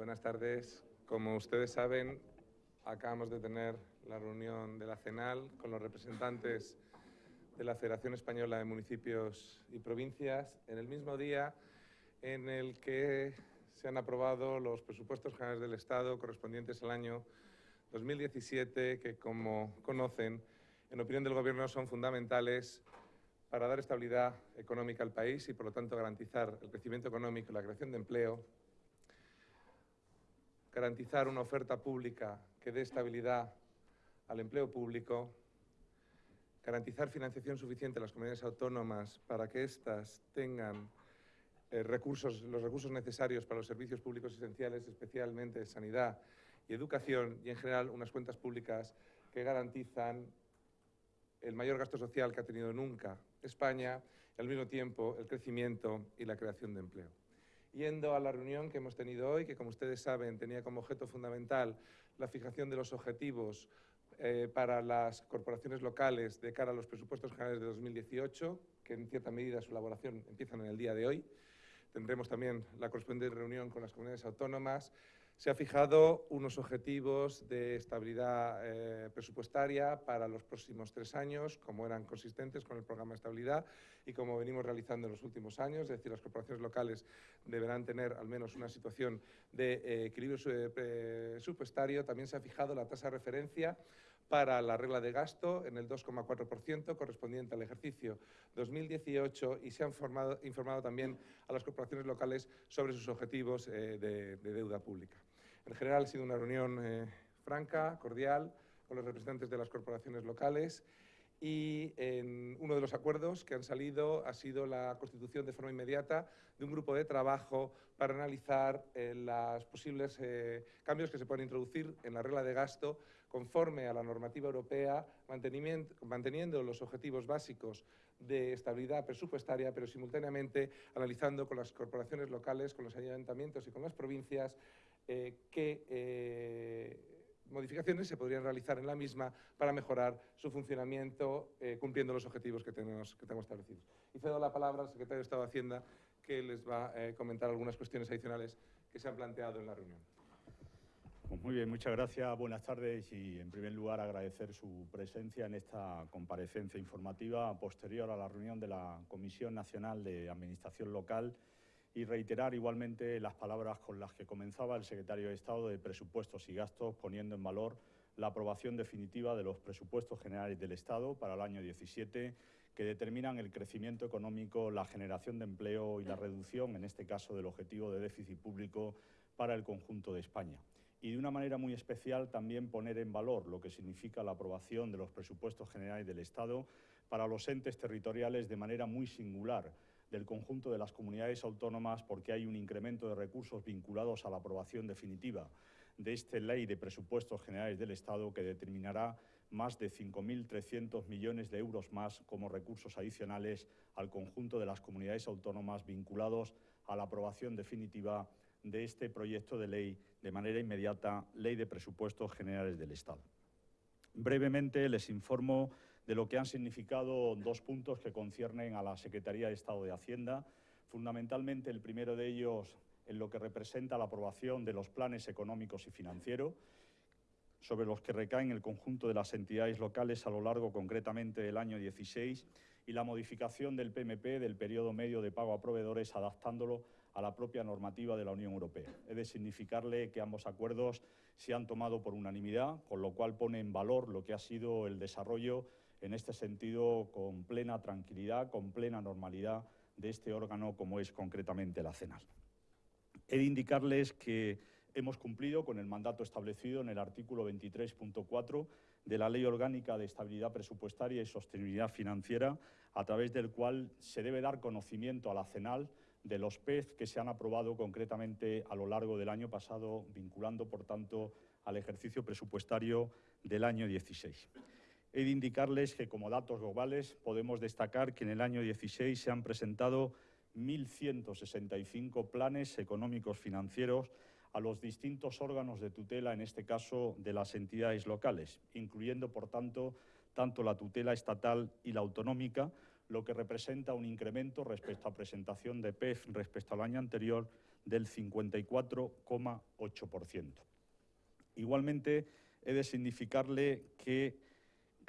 Buenas tardes. Como ustedes saben, acabamos de tener la reunión de la CENAL con los representantes de la Federación Española de Municipios y Provincias en el mismo día en el que se han aprobado los presupuestos generales del Estado correspondientes al año 2017, que como conocen, en opinión del Gobierno son fundamentales para dar estabilidad económica al país y, por lo tanto, garantizar el crecimiento económico y la creación de empleo, garantizar una oferta pública que dé estabilidad al empleo público, garantizar financiación suficiente a las comunidades autónomas para que éstas tengan eh, recursos, los recursos necesarios para los servicios públicos esenciales, especialmente sanidad y educación, y en general unas cuentas públicas que garantizan el mayor gasto social que ha tenido nunca España y al mismo tiempo el crecimiento y la creación de empleo. Yendo a la reunión que hemos tenido hoy, que como ustedes saben tenía como objeto fundamental la fijación de los objetivos eh, para las corporaciones locales de cara a los presupuestos generales de 2018, que en cierta medida su elaboración empiezan en el día de hoy. Tendremos también la correspondiente reunión con las comunidades autónomas se ha fijado unos objetivos de estabilidad eh, presupuestaria para los próximos tres años, como eran consistentes con el programa de estabilidad y como venimos realizando en los últimos años, es decir, las corporaciones locales deberán tener al menos una situación de eh, equilibrio presupuestario. También se ha fijado la tasa de referencia para la regla de gasto en el 2,4% correspondiente al ejercicio 2018 y se han informado también a las corporaciones locales sobre sus objetivos eh, de deuda pública. En general ha sido una reunión eh, franca, cordial, con los representantes de las corporaciones locales y en uno de los acuerdos que han salido ha sido la constitución de forma inmediata de un grupo de trabajo para analizar eh, los posibles eh, cambios que se pueden introducir en la regla de gasto conforme a la normativa europea, manteniendo los objetivos básicos de estabilidad presupuestaria, pero simultáneamente analizando con las corporaciones locales, con los ayuntamientos y con las provincias eh, qué eh, modificaciones se podrían realizar en la misma para mejorar su funcionamiento eh, cumpliendo los objetivos que tenemos, que tenemos establecidos. Y cedo la palabra al secretario de Estado de Hacienda que les va a comentar algunas cuestiones adicionales que se han planteado en la reunión. Pues muy bien, muchas gracias, buenas tardes y en primer lugar agradecer su presencia en esta comparecencia informativa posterior a la reunión de la Comisión Nacional de Administración Local y reiterar igualmente las palabras con las que comenzaba el secretario de Estado de Presupuestos y Gastos, poniendo en valor la aprobación definitiva de los presupuestos generales del Estado para el año 17, que determinan el crecimiento económico, la generación de empleo y la reducción, en este caso, del objetivo de déficit público para el conjunto de España. Y de una manera muy especial también poner en valor lo que significa la aprobación de los presupuestos generales del Estado para los entes territoriales de manera muy singular, del conjunto de las comunidades autónomas porque hay un incremento de recursos vinculados a la aprobación definitiva de esta ley de presupuestos generales del Estado que determinará más de 5.300 millones de euros más como recursos adicionales al conjunto de las comunidades autónomas vinculados a la aprobación definitiva de este proyecto de ley de manera inmediata, Ley de Presupuestos Generales del Estado. Brevemente les informo de lo que han significado dos puntos que conciernen a la Secretaría de Estado de Hacienda. Fundamentalmente, el primero de ellos en lo que representa la aprobación de los planes económicos y financieros, sobre los que recaen el conjunto de las entidades locales a lo largo concretamente del año 16 y la modificación del PMP del periodo medio de pago a proveedores adaptándolo a la propia normativa de la Unión Europea. He de significarle que ambos acuerdos se han tomado por unanimidad, con lo cual pone en valor lo que ha sido el desarrollo en este sentido con plena tranquilidad, con plena normalidad de este órgano como es concretamente la CENAL. He de indicarles que hemos cumplido con el mandato establecido en el artículo 23.4 de la Ley Orgánica de Estabilidad Presupuestaria y Sostenibilidad Financiera, a través del cual se debe dar conocimiento a la CENAL de los PEZ que se han aprobado concretamente a lo largo del año pasado, vinculando, por tanto, al ejercicio presupuestario del año 16. He de indicarles que como datos globales podemos destacar que en el año 16 se han presentado 1.165 planes económicos financieros a los distintos órganos de tutela, en este caso de las entidades locales, incluyendo, por tanto, tanto la tutela estatal y la autonómica, lo que representa un incremento respecto a presentación de PEF respecto al año anterior del 54,8%. Igualmente, he de significarle que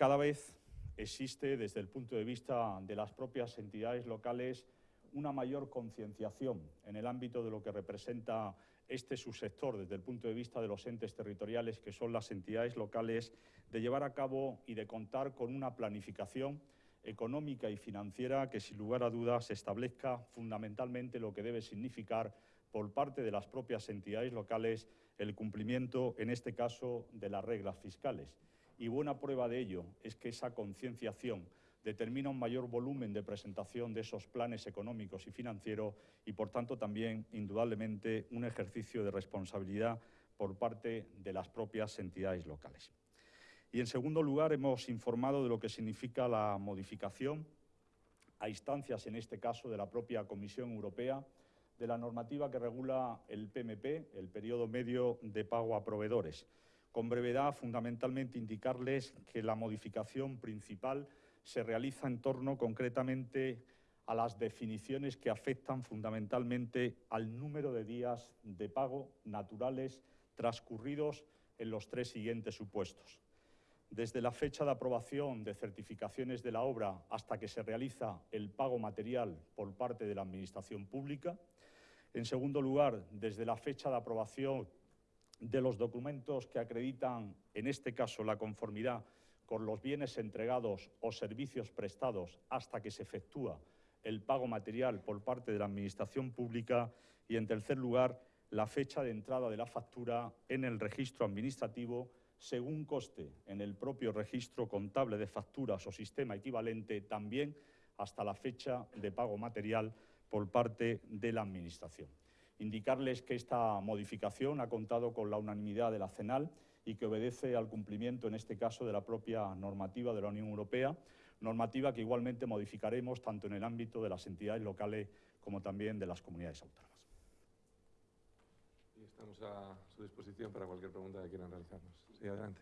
cada vez existe, desde el punto de vista de las propias entidades locales, una mayor concienciación en el ámbito de lo que representa este subsector desde el punto de vista de los entes territoriales, que son las entidades locales, de llevar a cabo y de contar con una planificación económica y financiera que, sin lugar a dudas, establezca fundamentalmente lo que debe significar por parte de las propias entidades locales el cumplimiento, en este caso, de las reglas fiscales. Y buena prueba de ello es que esa concienciación determina un mayor volumen de presentación de esos planes económicos y financieros y, por tanto, también, indudablemente, un ejercicio de responsabilidad por parte de las propias entidades locales. Y, en segundo lugar, hemos informado de lo que significa la modificación, a instancias, en este caso, de la propia Comisión Europea, de la normativa que regula el PMP, el periodo medio de pago a proveedores. Con brevedad, fundamentalmente, indicarles que la modificación principal se realiza en torno concretamente a las definiciones que afectan fundamentalmente al número de días de pago naturales transcurridos en los tres siguientes supuestos. Desde la fecha de aprobación de certificaciones de la obra hasta que se realiza el pago material por parte de la Administración Pública. En segundo lugar, desde la fecha de aprobación de los documentos que acreditan, en este caso, la conformidad con los bienes entregados o servicios prestados hasta que se efectúa el pago material por parte de la Administración Pública y, en tercer lugar, la fecha de entrada de la factura en el registro administrativo según coste en el propio registro contable de facturas o sistema equivalente también hasta la fecha de pago material por parte de la Administración. Indicarles que esta modificación ha contado con la unanimidad de la CENAL y que obedece al cumplimiento, en este caso, de la propia normativa de la Unión Europea, normativa que igualmente modificaremos tanto en el ámbito de las entidades locales como también de las comunidades autónomas. Y estamos a su disposición para cualquier pregunta que quieran realizarnos. Sí, adelante.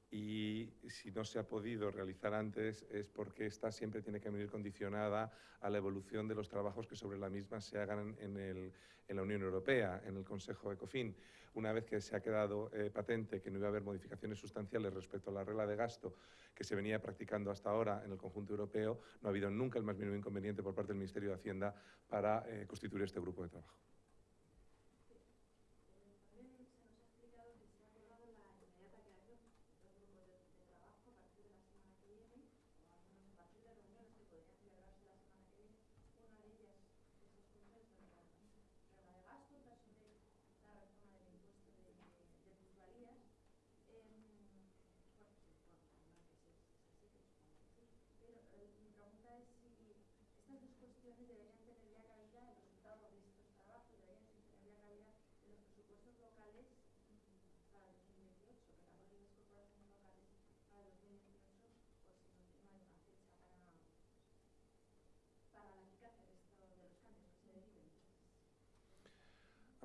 y si no se ha podido realizar antes es porque esta siempre tiene que venir condicionada a la evolución de los trabajos que sobre la misma se hagan en, la Unión Europea, en el Consejo ECOFIN. Una vez que se ha quedado eh, patente que no iba a haber modificaciones sustanciales respecto a la regla de gasto que se venía practicando hasta ahora en el conjunto europeo, no ha habido nunca el más mínimo inconveniente por parte del Ministerio de Hacienda para eh, constituir este grupo de trabajo.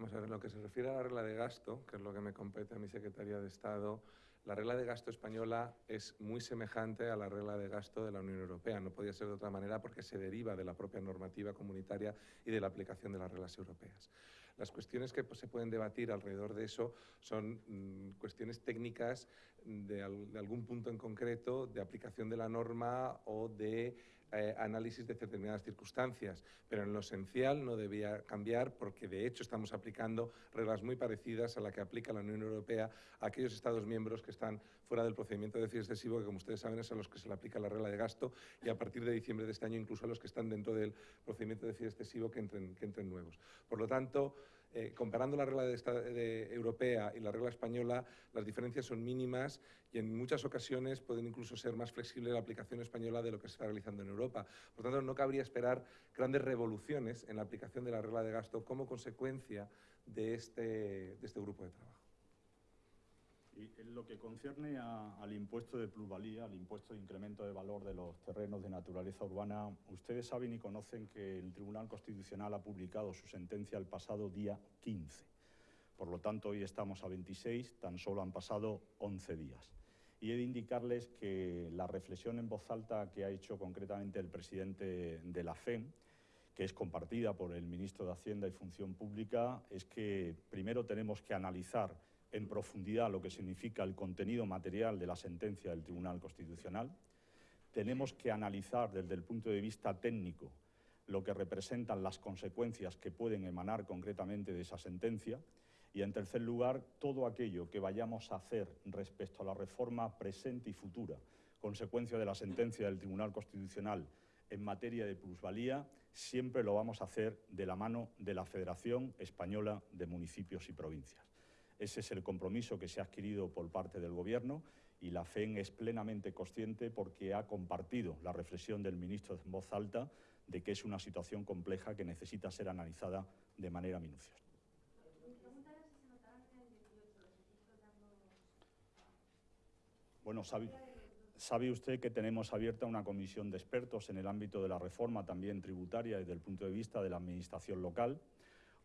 Vamos a ver, lo que se refiere a la regla de gasto, que es lo que me compete a mi Secretaría de Estado, la regla de gasto española es muy semejante a la regla de gasto de la Unión Europea. No podía ser de otra manera porque se deriva de la propia normativa comunitaria y de la aplicación de las reglas europeas. Las cuestiones que pues, se pueden debatir alrededor de eso son mm, cuestiones técnicas de, algún punto en concreto, de aplicación de la norma o de eh, análisis de determinadas circunstancias, pero en lo esencial no debía cambiar porque de hecho estamos aplicando reglas muy parecidas a la que aplica la Unión Europea a aquellos Estados miembros que están fuera del procedimiento de déficit excesivo, que como ustedes saben es a los que se le aplica la regla de gasto y a partir de diciembre de este año incluso a los que están dentro del procedimiento de déficit excesivo que entren, que entren nuevos. Por lo tanto, eh, comparando la regla de europea y la regla española, las diferencias son mínimas y en muchas ocasiones pueden incluso ser más flexible la aplicación española de lo que se está realizando en Europa. Por tanto, no cabría esperar grandes revoluciones en la aplicación de la regla de gasto como consecuencia de este, de este grupo de trabajo. En lo que concierne al impuesto de plusvalía, al impuesto de incremento de valor de los terrenos de naturaleza urbana, ustedes saben y conocen que el Tribunal Constitucional ha publicado su sentencia el pasado día 15. Por lo tanto, hoy estamos a 26, tan solo han pasado 11 días. Y he de indicarles que la reflexión en voz alta que ha hecho concretamente el presidente de la FEM, que es compartida por el ministro de Hacienda y Función Pública, es que primero tenemos que analizar en profundidad lo que significa el contenido material de la sentencia del Tribunal Constitucional. Tenemos que analizar desde el punto de vista técnico lo que representan las consecuencias que pueden emanar concretamente de esa sentencia. Y, en tercer lugar, todo aquello que vayamos a hacer respecto a la reforma presente y futura, consecuencia de la sentencia del Tribunal Constitucional en materia de plusvalía, siempre lo vamos a hacer de la mano de la Federación Española de Municipios y Provincias. Ese es el compromiso que se ha adquirido por parte del Gobierno y la FEN es plenamente consciente porque ha compartido la reflexión del ministro en voz alta de que es una situación compleja que necesita ser analizada de manera minuciosa. Bueno, sabe, sabe, usted que tenemos abierta una comisión de expertos en el ámbito de la reforma también tributaria desde el punto de vista de la Administración local.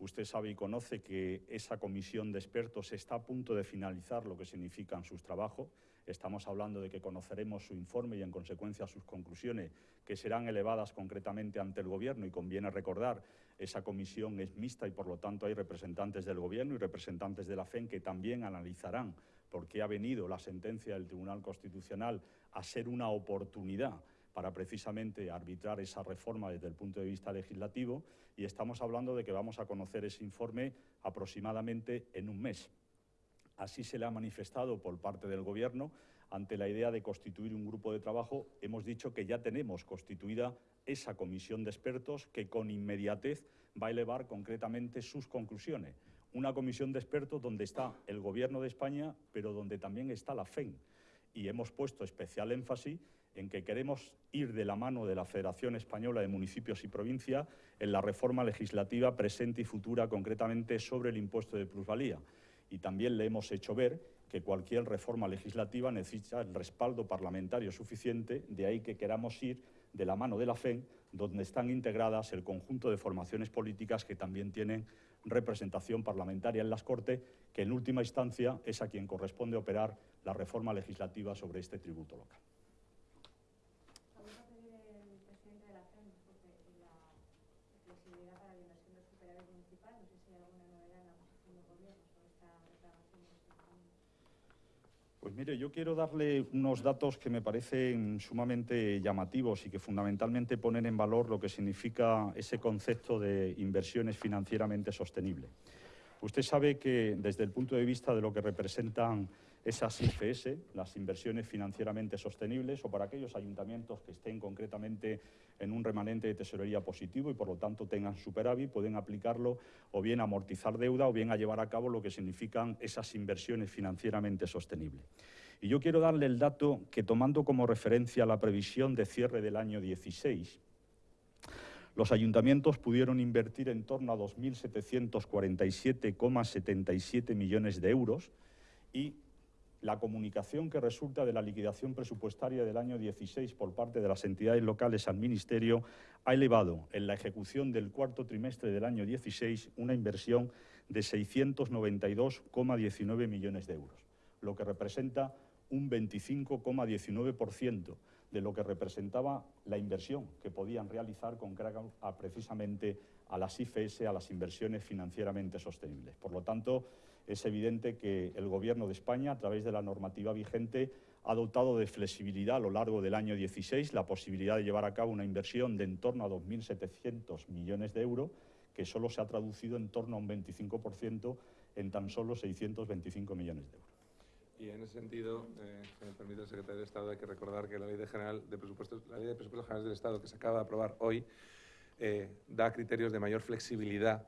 Usted sabe y conoce que esa comisión de expertos está a punto de finalizar lo que significan sus trabajos. Estamos hablando de que conoceremos su informe y, en consecuencia, sus conclusiones, que serán elevadas concretamente ante el Gobierno. Y conviene recordar, esa comisión es mixta y, por lo tanto, hay representantes del Gobierno y representantes de la FEN que también analizarán por qué ha venido la sentencia del Tribunal Constitucional a ser una oportunidad para precisamente arbitrar esa reforma desde el punto de vista legislativo y estamos hablando de que vamos a conocer ese informe aproximadamente en un mes. Así se le ha manifestado por parte del Gobierno ante la idea de constituir un grupo de trabajo. Hemos dicho que ya tenemos constituida esa comisión de expertos que con inmediatez va a elevar concretamente sus conclusiones. Una comisión de expertos donde está el Gobierno de España, pero donde también está la FEN. Y hemos puesto especial énfasis en que queremos ir de la mano de la Federación Española de Municipios y Provincias en la reforma legislativa presente y futura, concretamente sobre el impuesto de plusvalía. Y también le hemos hecho ver que cualquier reforma legislativa necesita el respaldo parlamentario suficiente, de ahí que queramos ir de la mano de la FEN, donde están integradas el conjunto de formaciones políticas que también tienen representación parlamentaria en las Cortes, que en última instancia es a quien corresponde operar la reforma legislativa sobre este tributo local. Pues mire, yo quiero darle unos datos que me parecen sumamente llamativos y que fundamentalmente ponen en valor lo que significa ese concepto de inversiones financieramente sostenibles. Usted sabe que desde el punto de vista de lo que representan esas IFS, las inversiones financieramente sostenibles, o para aquellos ayuntamientos que estén concretamente en un remanente de tesorería positivo y por lo tanto tengan superávit, pueden aplicarlo o bien a amortizar deuda o bien a llevar a cabo lo que significan esas inversiones financieramente sostenibles. Y yo quiero darle el dato que tomando como referencia la previsión de cierre del año 16, los ayuntamientos pudieron invertir en torno a 2.747,77 millones de euros y la comunicación que resulta de la liquidación presupuestaria del año 16 por parte de las entidades locales al Ministerio ha elevado en la ejecución del cuarto trimestre del año 16 una inversión de 692,19 millones de euros, lo que representa un 25,19% de lo que representaba la inversión que podían realizar con carga precisamente a las IFS, a las inversiones financieramente sostenibles. Por lo tanto, es evidente que el Gobierno de España, a través de la normativa vigente, ha dotado de flexibilidad a lo largo del año 16 la posibilidad de llevar a cabo una inversión de en torno a 2.700 millones de euros, que solo se ha traducido en torno a un 25% en tan solo 625 millones de euros. Y en ese sentido, eh, si me permite el secretario de Estado, hay que recordar que la Ley de, General de Presupuestos, la Ley de Presupuestos Generales del Estado, que se acaba de aprobar hoy, eh, da criterios de mayor flexibilidad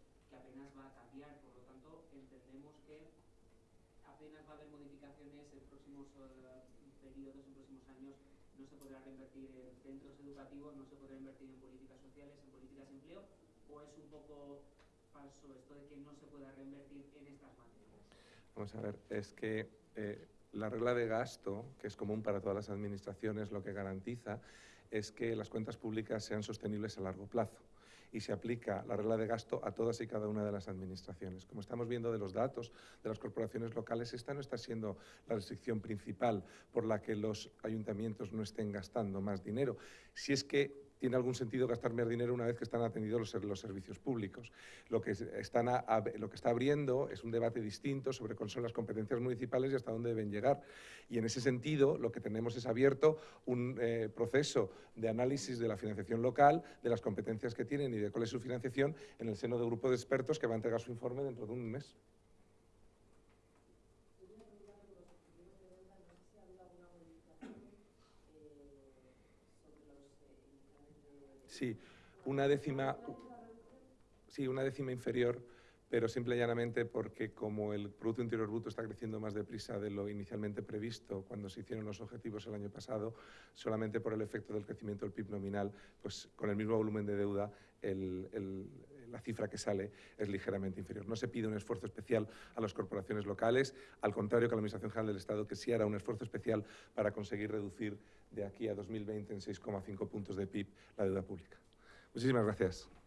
apenas va a cambiar, por lo tanto entendemos que apenas va a haber modificaciones en próximos uh, periodos, en próximos años, no se podrá reinvertir en centros educativos, no se podrá invertir en políticas sociales, en políticas de empleo, o es un poco falso esto de que no se pueda reinvertir en estas materias. Vamos a ver, es que eh, la regla de gasto, que es común para todas las administraciones, lo que garantiza es que las cuentas públicas sean sostenibles a largo plazo y se aplica la regla de gasto a todas y cada una de las administraciones. Como estamos viendo de los datos de las corporaciones locales, esta no está siendo la restricción principal por la que los ayuntamientos no estén gastando más dinero. Si es que tiene algún sentido gastar más dinero una vez que están atendidos los, servicios públicos. Lo que, están lo que está abriendo es un debate distinto sobre cuáles son las competencias municipales y hasta dónde deben llegar. Y en ese sentido, lo que tenemos es abierto un eh, proceso de análisis de la financiación local, de las competencias que tienen y de cuál es su financiación en el seno del grupo de expertos que va a entregar su informe dentro de un mes. Sí, una décima, sí, una décima inferior, pero simple y llanamente porque como el Producto Interior Bruto está creciendo más deprisa de lo inicialmente previsto cuando se hicieron los objetivos el año pasado, solamente por el efecto del crecimiento del PIB nominal, pues con el mismo volumen de deuda, la cifra que sale es ligeramente inferior. No se pide un esfuerzo especial a las corporaciones locales, al contrario que a la Administración General del Estado, que sí hará un esfuerzo especial para conseguir reducir de aquí a 2020 en 6,5 puntos de PIB la deuda pública. Muchísimas gracias.